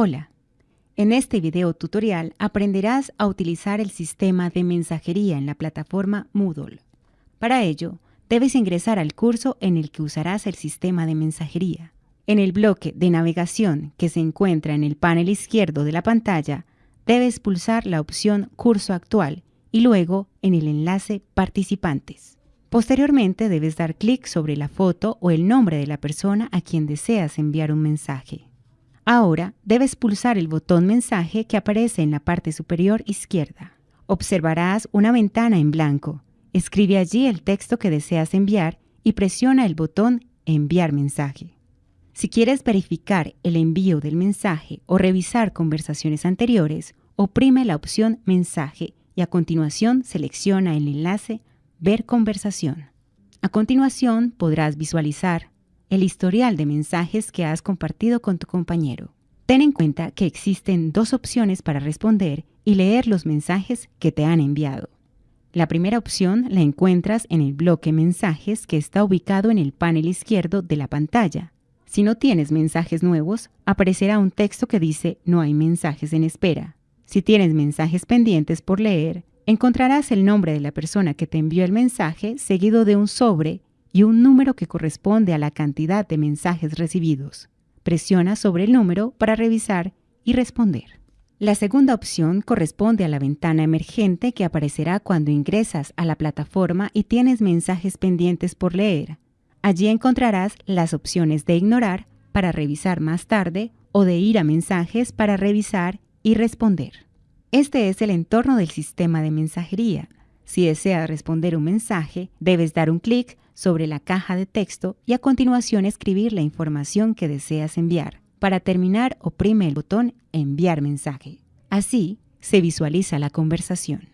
Hola, en este video tutorial aprenderás a utilizar el sistema de mensajería en la plataforma Moodle. Para ello, debes ingresar al curso en el que usarás el sistema de mensajería. En el bloque de navegación que se encuentra en el panel izquierdo de la pantalla, debes pulsar la opción Curso actual y luego en el enlace Participantes. Posteriormente debes dar clic sobre la foto o el nombre de la persona a quien deseas enviar un mensaje. Ahora debes pulsar el botón mensaje que aparece en la parte superior izquierda. Observarás una ventana en blanco. Escribe allí el texto que deseas enviar y presiona el botón enviar mensaje. Si quieres verificar el envío del mensaje o revisar conversaciones anteriores, oprime la opción mensaje y a continuación selecciona el enlace ver conversación. A continuación podrás visualizar el historial de mensajes que has compartido con tu compañero. Ten en cuenta que existen dos opciones para responder y leer los mensajes que te han enviado. La primera opción la encuentras en el bloque Mensajes que está ubicado en el panel izquierdo de la pantalla. Si no tienes mensajes nuevos, aparecerá un texto que dice No hay mensajes en espera. Si tienes mensajes pendientes por leer, encontrarás el nombre de la persona que te envió el mensaje seguido de un sobre y un número que corresponde a la cantidad de mensajes recibidos. Presiona sobre el número para revisar y responder. La segunda opción corresponde a la ventana emergente que aparecerá cuando ingresas a la plataforma y tienes mensajes pendientes por leer. Allí encontrarás las opciones de ignorar para revisar más tarde o de ir a mensajes para revisar y responder. Este es el entorno del sistema de mensajería. Si deseas responder un mensaje, debes dar un clic sobre la caja de texto y a continuación escribir la información que deseas enviar. Para terminar, oprime el botón Enviar mensaje. Así se visualiza la conversación.